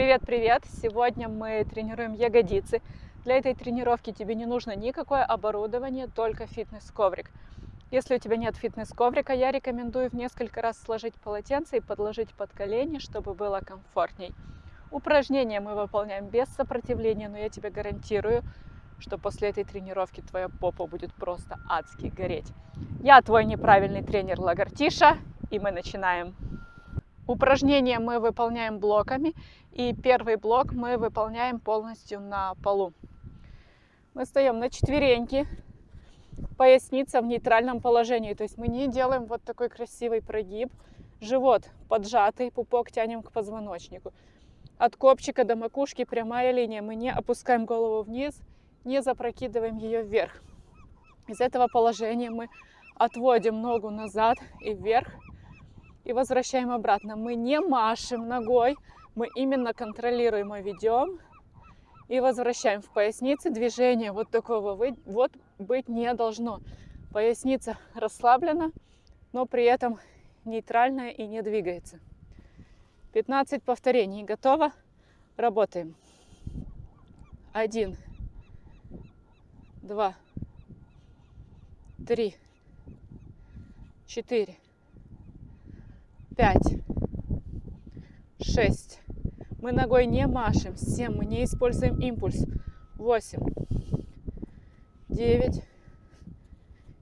Привет-привет! Сегодня мы тренируем ягодицы. Для этой тренировки тебе не нужно никакое оборудование, только фитнес-коврик. Если у тебя нет фитнес-коврика, я рекомендую в несколько раз сложить полотенце и подложить под колени, чтобы было комфортней. Упражнения мы выполняем без сопротивления, но я тебе гарантирую, что после этой тренировки твоя попа будет просто адски гореть. Я твой неправильный тренер Лагартиша, и мы начинаем. Упражнения мы выполняем блоками, и первый блок мы выполняем полностью на полу. Мы встаем на четвереньки, поясница в нейтральном положении, то есть мы не делаем вот такой красивый прогиб, живот поджатый, пупок тянем к позвоночнику. От копчика до макушки прямая линия, мы не опускаем голову вниз, не запрокидываем ее вверх. Из этого положения мы отводим ногу назад и вверх и возвращаем обратно. Мы не машем ногой, мы именно контролируем и ведем и возвращаем в пояснице движение вот такого вот быть не должно. Поясница расслаблена, но при этом нейтральная и не двигается. 15 повторений. Готово? Работаем. Один, два, три, четыре, пять, шесть. Мы ногой не машем. Семь. Мы не используем импульс. Восемь, девять,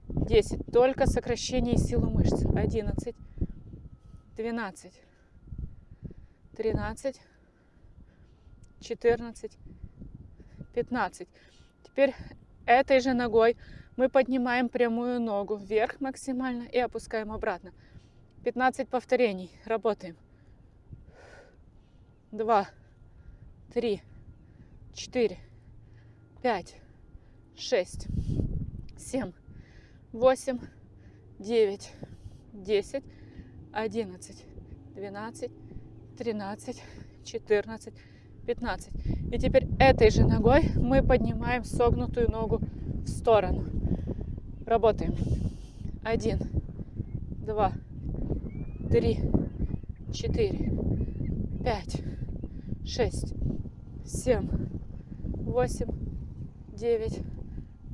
десять. Только сокращение силы мышц. Одиннадцать, двенадцать, тринадцать, четырнадцать, пятнадцать. Теперь этой же ногой мы поднимаем прямую ногу вверх максимально и опускаем обратно. 15 повторений. Работаем. Два, три, четыре, пять, шесть, семь, восемь, девять, десять, одиннадцать, двенадцать, тринадцать, четырнадцать, 15. И теперь этой же ногой мы поднимаем согнутую ногу в сторону. Работаем. Один, два, три, четыре, пять, шесть, семь, восемь, девять,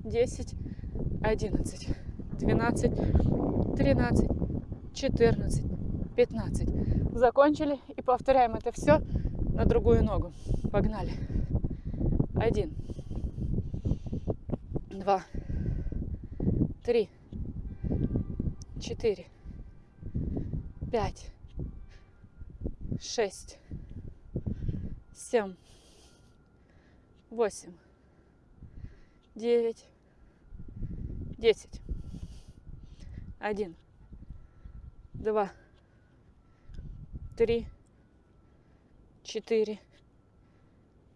десять, одиннадцать, двенадцать, тринадцать, четырнадцать, пятнадцать. Закончили и повторяем это все на другую ногу. Погнали. Один, два, три, четыре, пять, шесть, семь, восемь, девять, десять, один, два, три, четыре,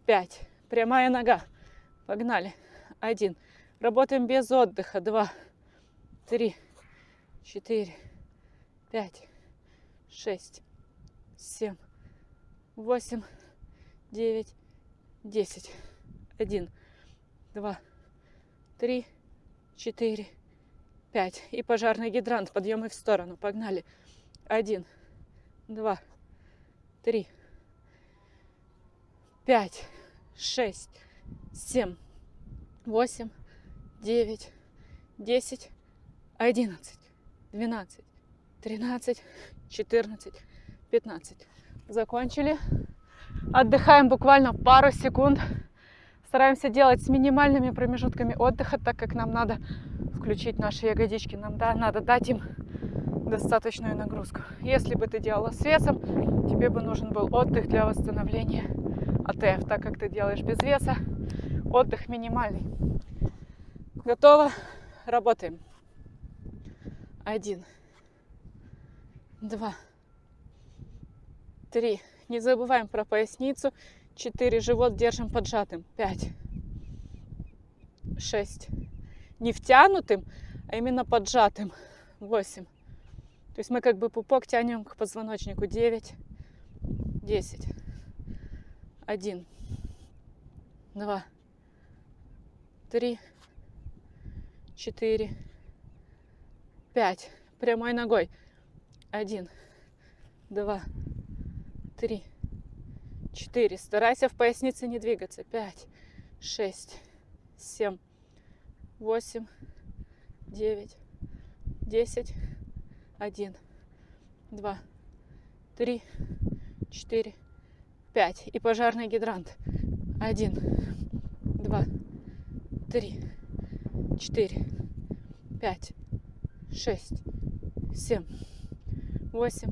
пять. Прямая нога. Погнали. Один. Работаем без отдыха. Два, три, четыре, пять, шесть, семь, восемь, девять, десять. Один, два, три, четыре, пять. И пожарный гидрант. Подъемы в сторону. Погнали. Один, два, три, пять, шесть, семь, восемь, девять, десять, одиннадцать, двенадцать, тринадцать, четырнадцать, пятнадцать. Закончили. Отдыхаем буквально пару секунд. Стараемся делать с минимальными промежутками отдыха, так как нам надо включить наши ягодички. Нам да, надо дать им достаточную нагрузку. Если бы ты делала с весом, тебе бы нужен был отдых для восстановления АТФ, так как ты делаешь без веса, отдых минимальный. Готово, работаем. Один, два, три. Не забываем про поясницу. Четыре. Живот держим поджатым. Пять, шесть. Не втянутым, а именно поджатым. Восемь. То есть мы как бы пупок тянем к позвоночнику. Девять, десять один, два, три, четыре, пять. Прямой ногой. Один, два, три, четыре. Старайся в пояснице не двигаться. Пять, шесть, семь, восемь, девять, десять, один, два, три, четыре, пять. И пожарный гидрант. Один, два, три, четыре, пять, шесть, семь, восемь,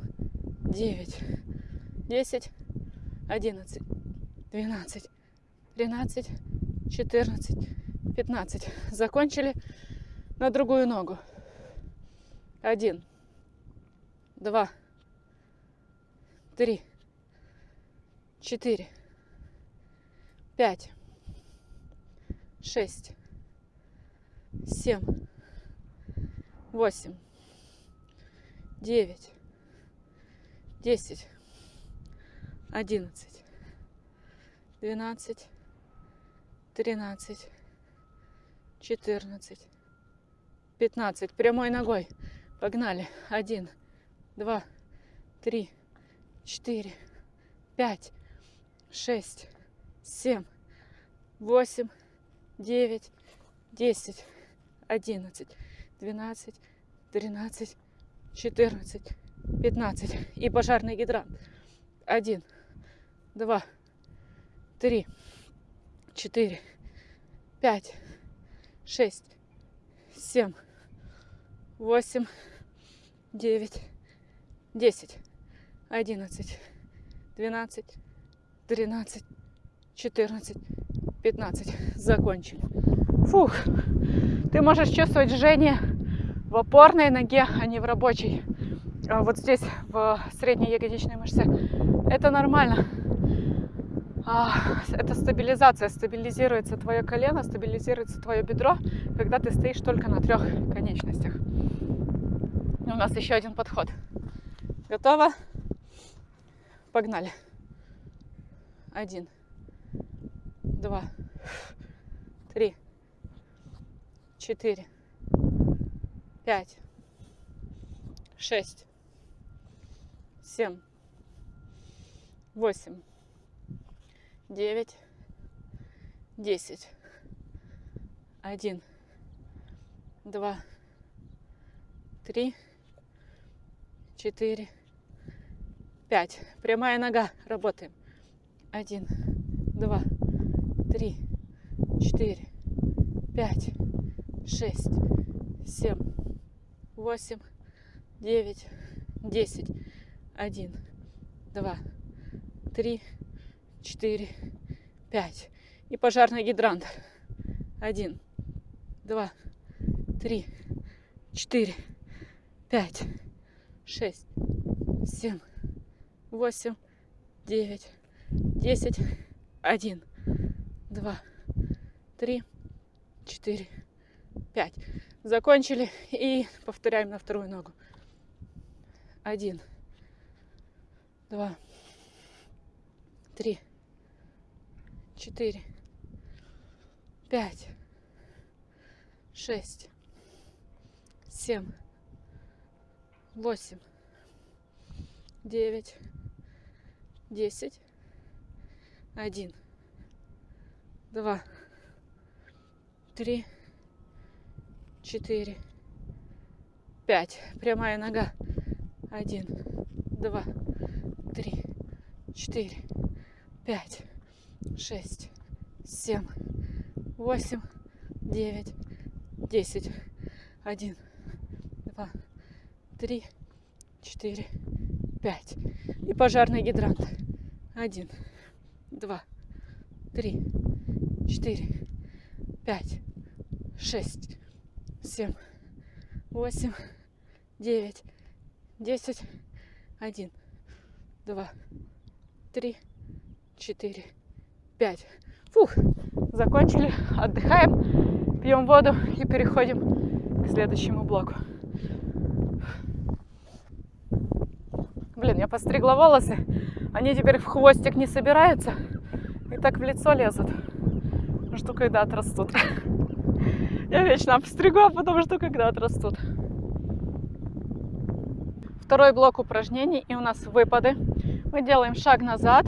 девять, десять, одиннадцать, двенадцать, тринадцать, четырнадцать, пятнадцать. Закончили на другую ногу. Один, два, три, четыре, пять, шесть, семь, восемь, девять, десять, одиннадцать, двенадцать, тринадцать, четырнадцать, пятнадцать. Прямой ногой. Погнали. Один, два, три, четыре, пять, шесть, семь, восемь, девять, десять, одиннадцать, двенадцать, тринадцать, четырнадцать, пятнадцать. И пожарный гидрант. Один, два, три, четыре, пять, шесть, семь, восемь, девять, десять, одиннадцать, двенадцать, тринадцать, четырнадцать, пятнадцать. Закончили. Фух. Ты можешь чувствовать жжение в опорной ноге, а не в рабочей. А вот здесь, в средней ягодичной мышце. Это нормально. А, это стабилизация. Стабилизируется твое колено, стабилизируется твое бедро, когда ты стоишь только на трех конечностях. У нас еще один подход. Готово? Погнали. Один, два, три, четыре, пять, шесть, семь, восемь, девять, десять, один, два, три, четыре, пять. Прямая нога. Работаем. Один, два, три, четыре, пять, шесть, семь, восемь, девять, десять. Один, два, три, четыре, пять. И пожарный гидрант. Один, два, три, четыре, пять, шесть, семь, восемь, девять, десять, один, два, три, четыре, пять. Закончили и повторяем на вторую ногу. Один, два, три, четыре, пять, шесть, семь, восемь, девять, десять, один, два, три, четыре, пять. Прямая нога. Один, два, три, четыре, пять, шесть, семь, восемь, девять, десять. Один, два, три, четыре, пять. И пожарный гидрант. Один, два, три, четыре, пять, шесть, семь, восемь, девять, десять, один, два, три, четыре, пять. Фух, закончили, отдыхаем, пьем воду и переходим к следующему блоку. Блин, я постригла волосы, они теперь в хвостик не собираются и так в лицо лезут. Жду, когда отрастут. Я вечно обстригу, а потом жду, когда отрастут. Второй блок упражнений, и у нас выпады. Мы делаем шаг назад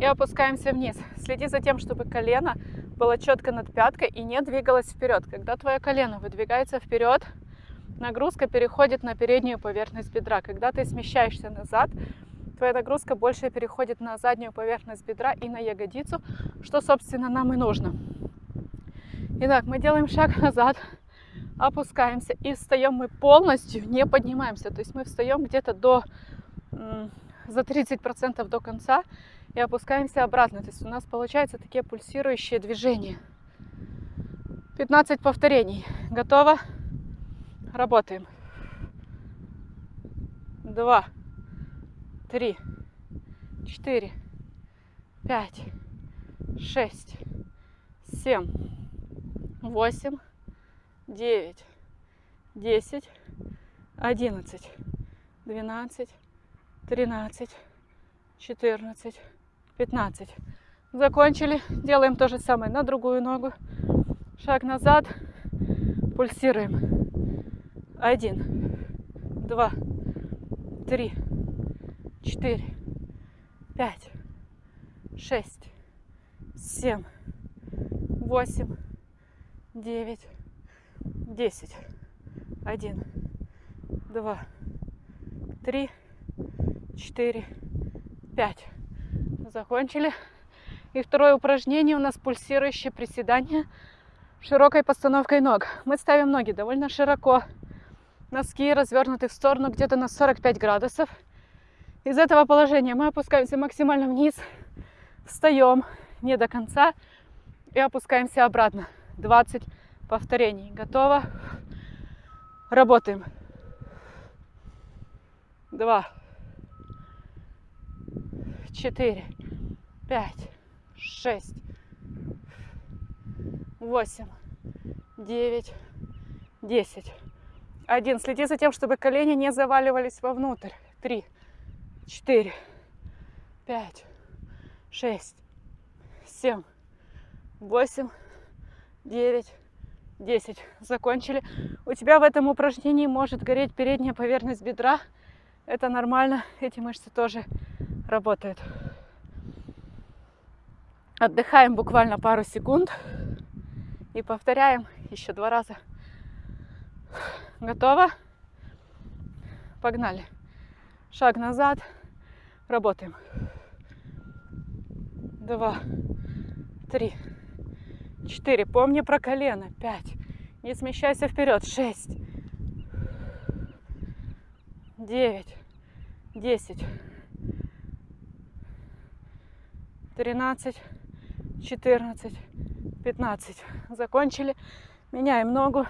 И опускаемся вниз. Следи за тем, чтобы колено было четко над пяткой и не двигалось вперед. Когда твое колено выдвигается вперед, нагрузка переходит на переднюю поверхность бедра. Когда ты смещаешься назад, твоя нагрузка больше переходит на заднюю поверхность бедра и на ягодицу, что, собственно, нам и нужно. Итак, мы делаем шаг назад, опускаемся и встаем мы полностью, не поднимаемся. То есть мы встаем где-то до за 30% до конца и опускаемся обратно. То есть у нас получаются такие пульсирующие движения. 15 повторений. Готово? Работаем. Два, три, четыре, пять, шесть, семь, восемь, девять, десять, одиннадцать, двенадцать, тринадцать, четырнадцать, пятнадцать. Закончили. Делаем то же самое на другую ногу. Шаг назад. Пульсируем. Один, два, три, четыре, пять, шесть, семь, восемь, девять, десять. Один, два, три, четыре, пять. Закончили. И второе упражнение у нас пульсирующее приседание широкой постановкой ног. Мы ставим ноги довольно широко. Носки развернуты в сторону где-то на 45 градусов. Из этого положения мы опускаемся максимально вниз, встаем не до конца и опускаемся обратно. 20 повторений. Готово. Работаем. Два, четыре, пять, шесть, восемь, девять, десять. Один. Следи за тем, чтобы колени не заваливались вовнутрь. Три, четыре, пять, шесть, семь, восемь, девять, десять. Закончили. У тебя в этом упражнении может гореть передняя поверхность бедра. Это нормально. Эти мышцы тоже работают. Отдыхаем буквально пару секунд и повторяем еще два раза. Готово? Погнали. Шаг назад. Работаем. Два, три, четыре. Помни про колено. Пять. Не смещайся вперед. Шесть. Девять. Десять. Тринадцать. Четырнадцать. Пятнадцать. Закончили. Меняем ногу.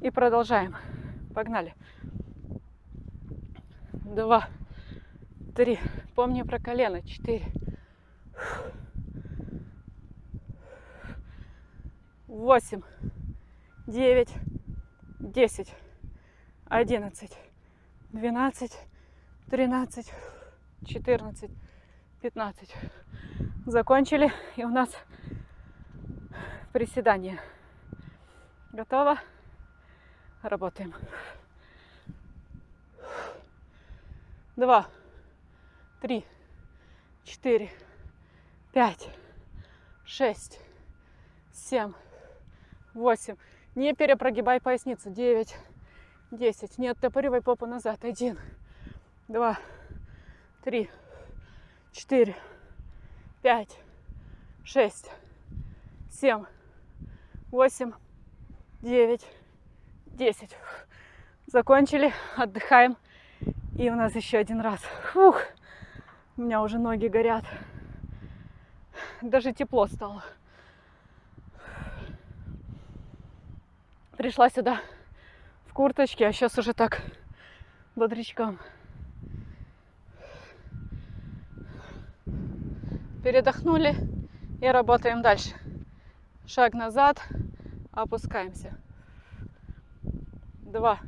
И продолжаем. Погнали. Два, три. Помни про колено. Четыре. Восемь, девять, десять, одиннадцать, двенадцать, тринадцать, четырнадцать, пятнадцать. Закончили. И у нас приседание. Готово? Работаем. Два, три, четыре, пять, шесть, семь, восемь. Не перепрогибай поясницу. Девять, десять. Не оттопыривай попу назад. Один, два, три, четыре, пять, шесть, семь, восемь, девять, 10. Закончили, отдыхаем. И у нас еще один раз. Фух, у меня уже ноги горят. Даже тепло стало. Пришла сюда в курточке, а сейчас уже так бодрячком. Передохнули и работаем дальше. Шаг назад, опускаемся два,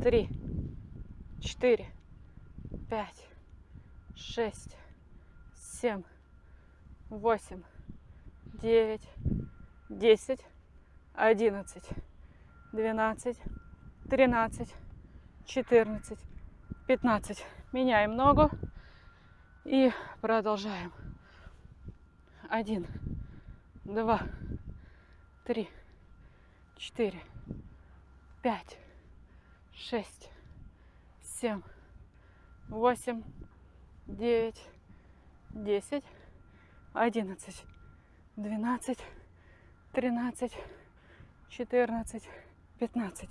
три, четыре, пять, шесть, семь, восемь, девять, десять, одиннадцать, двенадцать, тринадцать, четырнадцать, пятнадцать. Меняем ногу И продолжаем. Один, два, три, четыре, пять, шесть, семь, восемь, девять, десять, одиннадцать, двенадцать, тринадцать, четырнадцать, пятнадцать.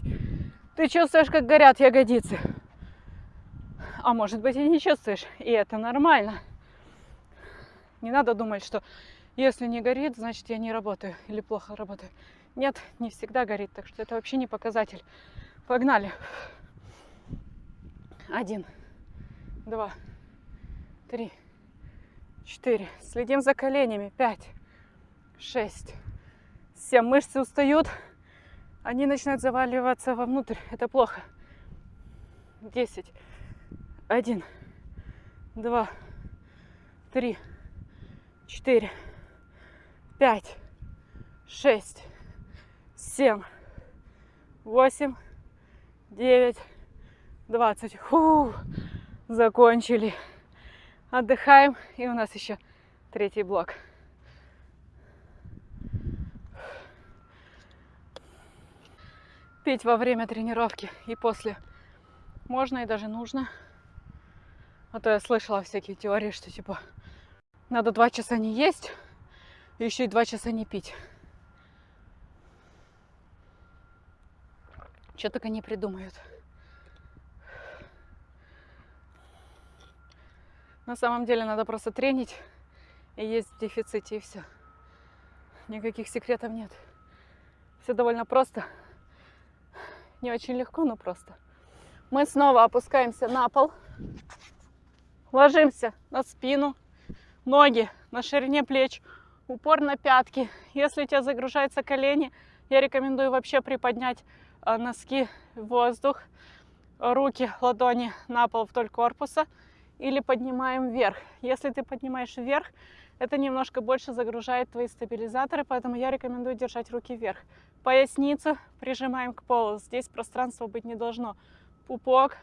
Ты чувствуешь, как горят ягодицы? А может быть и не чувствуешь, и это нормально. Не надо думать, что если не горит, значит я не работаю или плохо работаю. Нет, не всегда горит, так что это вообще не показатель. Погнали. Один, два, три, четыре. Следим за коленями. Пять, шесть, семь. Мышцы устают. Они начинают заваливаться вовнутрь. Это плохо. Десять. Один, два, три, четыре, пять, шесть, семь, восемь, девять, двадцать. Фу, закончили. Отдыхаем. И у нас еще третий блок. Пить во время тренировки и после можно и даже нужно. А то я слышала всякие теории, что типа надо два часа не есть, и еще и два часа не пить. Что только не придумают. На самом деле надо просто тренить и есть в дефиците, и все. Никаких секретов нет. Все довольно просто. Не очень легко, но просто. Мы снова опускаемся на пол. Ложимся на спину, ноги на ширине плеч, упор на пятки. Если у тебя загружаются колени, я рекомендую вообще приподнять э, носки в воздух, руки, ладони на пол вдоль корпуса или поднимаем вверх. Если ты поднимаешь вверх, это немножко больше загружает твои стабилизаторы, поэтому я рекомендую держать руки вверх. Поясницу прижимаем к полу, здесь пространства быть не должно. Пупок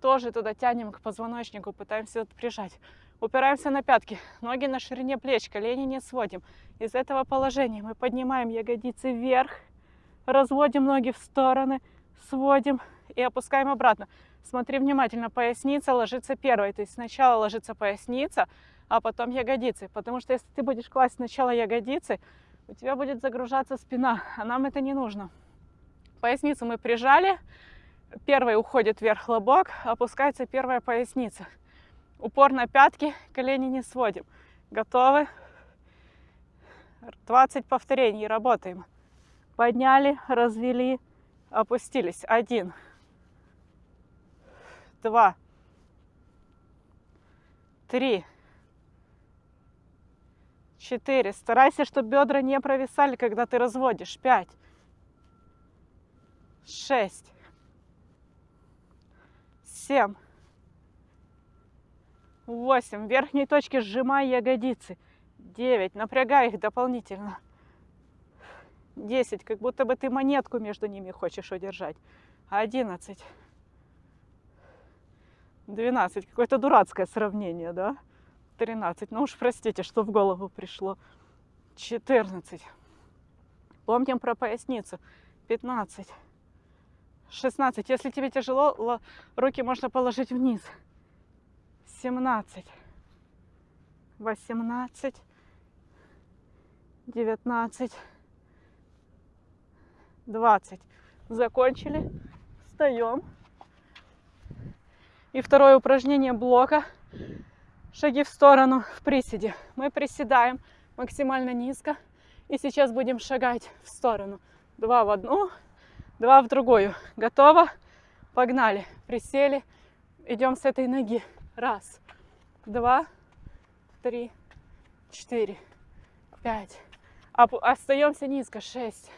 тоже туда тянем к позвоночнику, пытаемся прижать. Упираемся на пятки, ноги на ширине плеч, колени не сводим. Из этого положения мы поднимаем ягодицы вверх, разводим ноги в стороны, сводим и опускаем обратно. Смотри внимательно, поясница ложится первой, то есть сначала ложится поясница, а потом ягодицы. Потому что если ты будешь класть сначала ягодицы, у тебя будет загружаться спина, а нам это не нужно. Поясницу мы прижали, Первый уходит вверх лобок, опускается первая поясница. Упор на пятки, колени не сводим. Готовы? 20 повторений, работаем. Подняли, развели, опустились. Один, два, три, четыре. Старайся, чтобы бедра не провисали, когда ты разводишь. Пять, шесть, семь, восемь. В верхней точке сжимай ягодицы. Девять. Напрягай их дополнительно. Десять. Как будто бы ты монетку между ними хочешь удержать. Одиннадцать. Двенадцать. Какое-то дурацкое сравнение, да? Тринадцать. Ну уж простите, что в голову пришло. Четырнадцать. Помним про поясницу. Пятнадцать. 16. Если тебе тяжело, руки можно положить вниз. 17. 18. 19. 20. Закончили. Встаем. И второе упражнение блока. Шаги в сторону в приседе. Мы приседаем максимально низко. И сейчас будем шагать в сторону. Два в одну, два в другую. Готово? Погнали. Присели. Идем с этой ноги. Раз, два, три, четыре, пять. Остаемся низко. Шесть,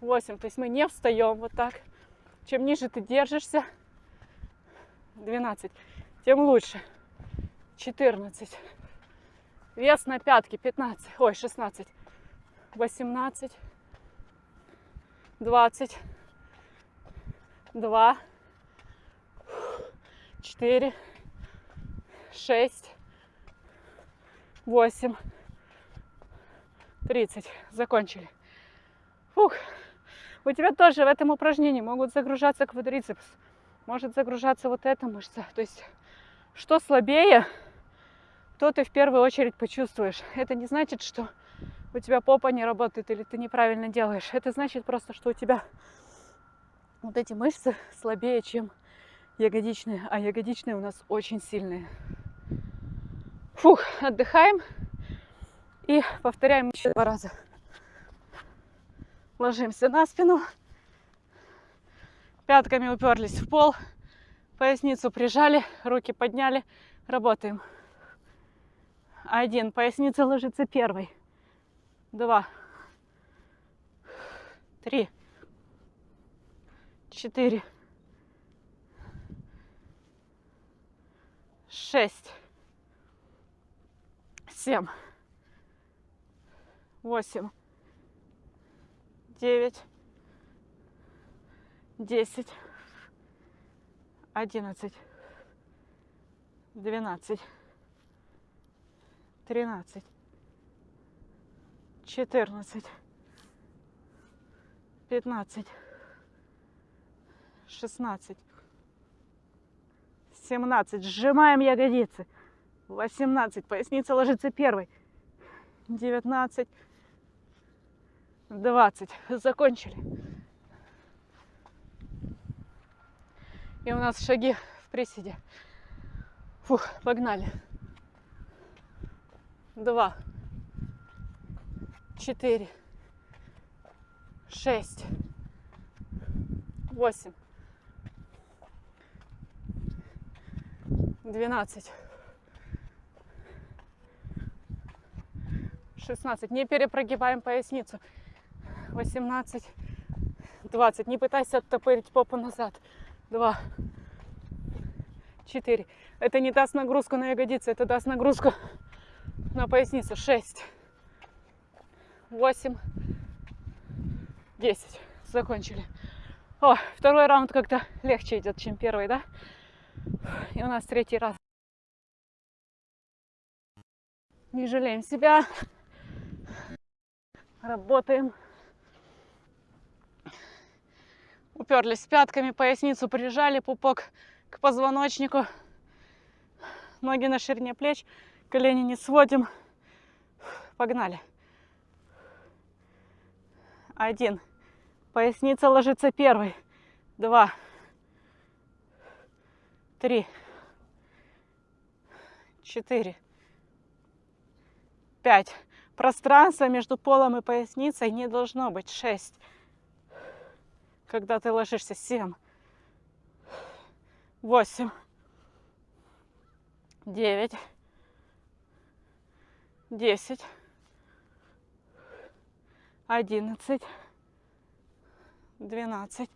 восемь. То есть мы не встаем вот так. Чем ниже ты держишься, 12, тем лучше. 14. Вес на пятки 15. Ой, 16. 18. 20, 2, 4, 6, восемь, тридцать. Закончили. Фух. У тебя тоже в этом упражнении могут загружаться квадрицепс, может загружаться вот эта мышца. То есть, что слабее, то ты в первую очередь почувствуешь. Это не значит, что у тебя попа не работает или ты неправильно делаешь. Это значит просто, что у тебя вот эти мышцы слабее, чем ягодичные, а ягодичные у нас очень сильные. Фух, отдыхаем и повторяем еще два раза. Ложимся на спину, пятками уперлись в пол, поясницу прижали, руки подняли, работаем. Один, поясница ложится первой. Два, три, четыре, шесть, семь, восемь, девять, десять, одиннадцать, двенадцать, тринадцать, четырнадцать, пятнадцать, шестнадцать, семнадцать. Сжимаем ягодицы. Восемнадцать. Поясница ложится первой. Девятнадцать. Двадцать. Закончили. И у нас шаги в приседе. Фух, погнали. Два. Четыре. Шесть. Восемь. Двенадцать. Шестнадцать. Не перепрогибаем поясницу. Восемнадцать. Двадцать. Не пытайся оттопырить попу назад. Два. Четыре. Это не даст нагрузку на ягодицы, это даст нагрузку на поясницу. Шесть. Восемь. Десять. Закончили. О, второй раунд как-то легче идет, чем первый, да? И у нас третий раз. Не жалеем себя. Работаем. Уперлись пятками, поясницу прижали, пупок к позвоночнику. Ноги на ширине плеч, колени не сводим. Погнали. Один. Поясница ложится первой. Два. Три. Четыре. Пять. Пространство между полом и поясницей не должно быть. Шесть. Когда ты ложишься. Семь. Восемь. Девять. Десять. Одиннадцать двенадцать,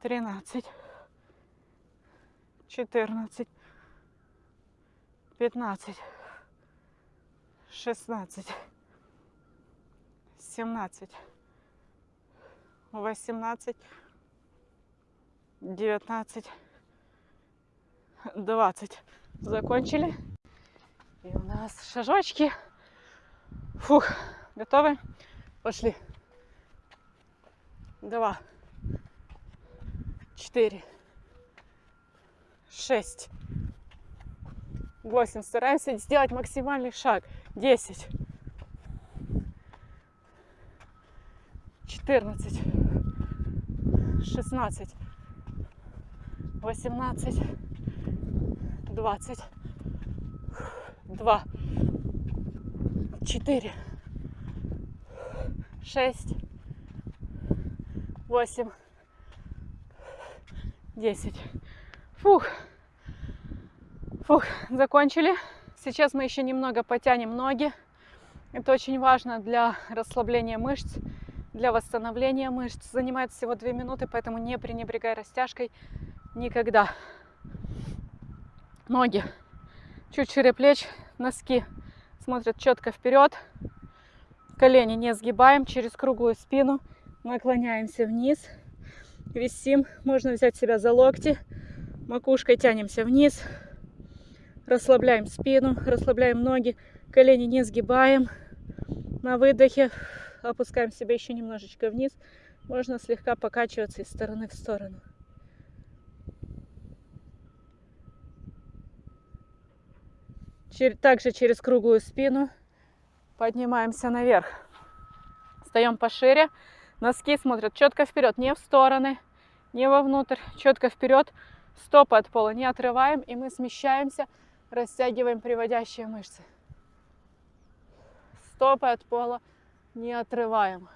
тринадцать, четырнадцать, пятнадцать, шестнадцать, семнадцать, восемнадцать, девятнадцать, двадцать. Закончили. И у нас шажочки. Фух, готовы? Пошли два, четыре, шесть, восемь. Стараемся сделать максимальный шаг. Десять, четырнадцать, шестнадцать, восемнадцать, двадцать, два, четыре, шесть, восемь, десять. Фух. Фух, закончили. Сейчас мы еще немного потянем ноги. Это очень важно для расслабления мышц, для восстановления мышц. Занимает всего 2 минуты, поэтому не пренебрегай растяжкой никогда. Ноги чуть шире плеч, носки смотрят четко вперед. Колени не сгибаем через круглую спину наклоняемся вниз, висим, можно взять себя за локти, макушкой тянемся вниз, Расслабляем спину, расслабляем ноги, колени не сгибаем. На выдохе опускаем себя еще немножечко вниз. Можно слегка покачиваться из стороны в сторону. Также через круглую спину поднимаемся наверх. Встаем пошире. Носки смотрят четко вперед, не в стороны, не вовнутрь, четко вперед. Стопы от пола не отрываем, и мы смещаемся, растягиваем приводящие мышцы. Стопы от пола не отрываем.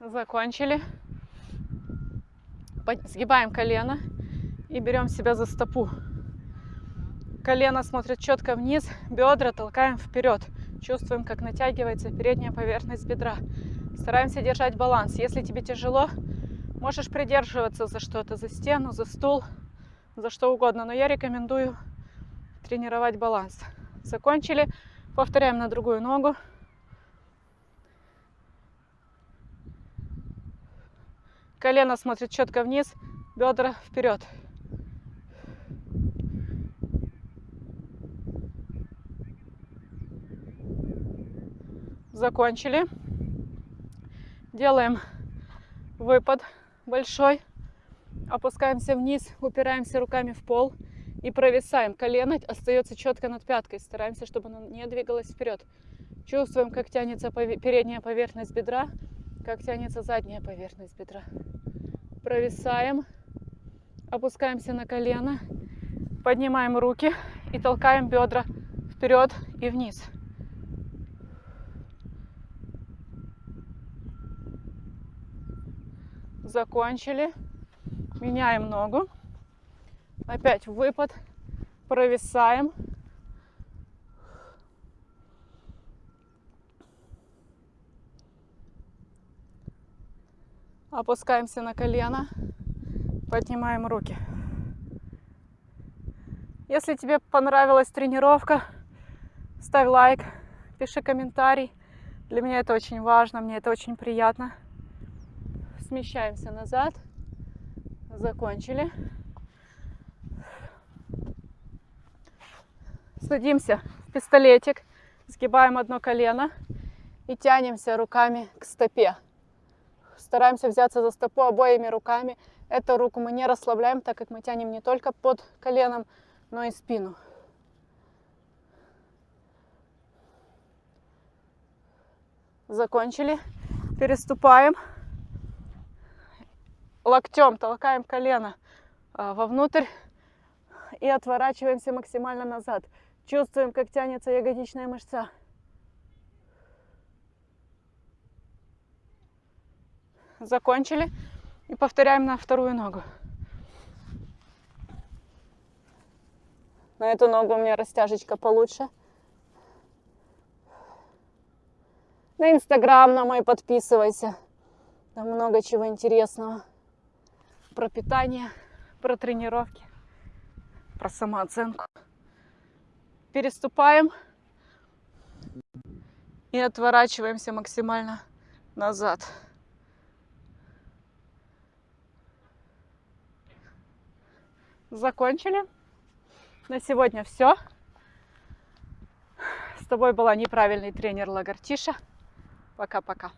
Закончили. Сгибаем колено и берем себя за стопу. Колено смотрит четко вниз, бедра толкаем вперед. Чувствуем, как натягивается передняя поверхность бедра. Стараемся держать баланс. Если тебе тяжело, можешь придерживаться за что-то, за стену, за стул, за что угодно. Но я рекомендую тренировать баланс. Закончили. Повторяем на другую ногу. Колено смотрит четко вниз, бедра вперед. Закончили. Делаем выпад большой. Опускаемся вниз, упираемся руками в пол и провисаем. Колено остается четко над пяткой. Стараемся, чтобы оно не двигалось вперед. Чувствуем, как тянется передняя поверхность бедра, как тянется задняя поверхность бедра. Провисаем, опускаемся на колено, поднимаем руки и толкаем бедра вперед и вниз. Закончили. Меняем ногу. Опять выпад. Провисаем. Опускаемся на колено, поднимаем руки. Если тебе понравилась тренировка, ставь лайк, пиши комментарий. Для меня это очень важно, мне это очень приятно. Смещаемся назад. Закончили. Садимся в пистолетик, сгибаем одно колено и тянемся руками к стопе. Стараемся взяться за стопу обоими руками. Эту руку мы не расслабляем, так как мы тянем не только под коленом, но и спину. Закончили. Переступаем. Локтем толкаем колено а, вовнутрь и отворачиваемся максимально назад. Чувствуем, как тянется ягодичная мышца. закончили. И повторяем на вторую ногу. На эту ногу у меня растяжечка получше. На инстаграм на мой подписывайся. Там много чего интересного. Про питание, про тренировки, про самооценку. Переступаем и отворачиваемся максимально назад. закончили. На сегодня все. С тобой была неправильный тренер Лагартиша. Пока-пока.